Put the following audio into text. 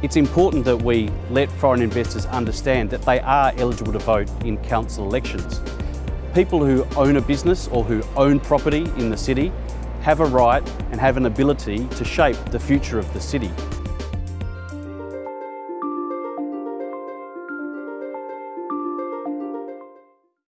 It's important that we let foreign investors understand that they are eligible to vote in council elections. People who own a business or who own property in the city have a right and have an ability to shape the future of the city.